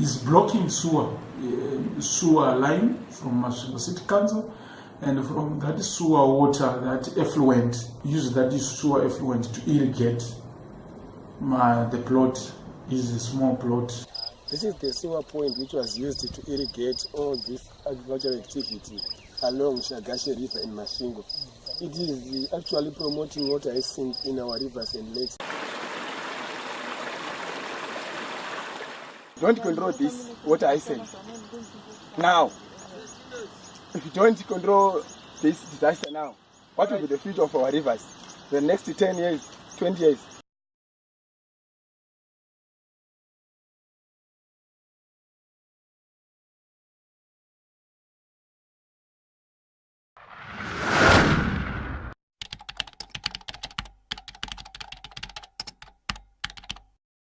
is blocking sewer, uh, sewer line from Masvingo City Council, and from that sewer water, that effluent, use that sewer effluent to irrigate my, the plot, is a small plot. This is the sewer point which was used to irrigate all this agricultural activity along Shagashe River in Masvingo. It is actually promoting water hyacinth in our rivers and lakes. Don't control this water hyacinth. Now, if you don't control this disaster now, what will be the future of our rivers? The next 10 years, 20 years,